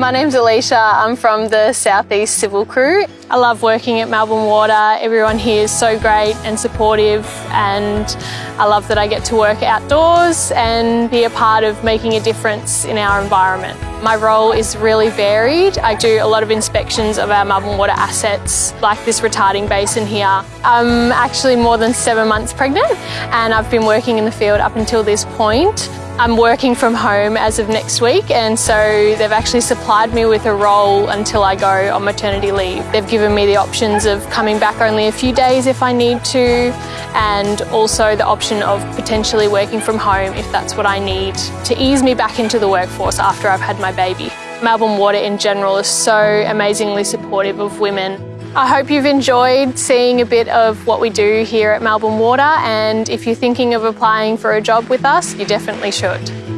My name's Alicia. I'm from the Southeast Civil Crew. I love working at Melbourne Water. Everyone here is so great and supportive and I love that I get to work outdoors and be a part of making a difference in our environment. My role is really varied. I do a lot of inspections of our Melbourne Water assets, like this retarding basin here. I'm actually more than seven months pregnant and I've been working in the field up until this point. I'm working from home as of next week and so they've actually supplied me with a role until I go on maternity leave. They've given me the options of coming back only a few days if I need to and also the option of potentially working from home if that's what I need to ease me back into the workforce after I've had my baby. Melbourne Water in general is so amazingly supportive of women I hope you've enjoyed seeing a bit of what we do here at Melbourne Water and if you're thinking of applying for a job with us, you definitely should.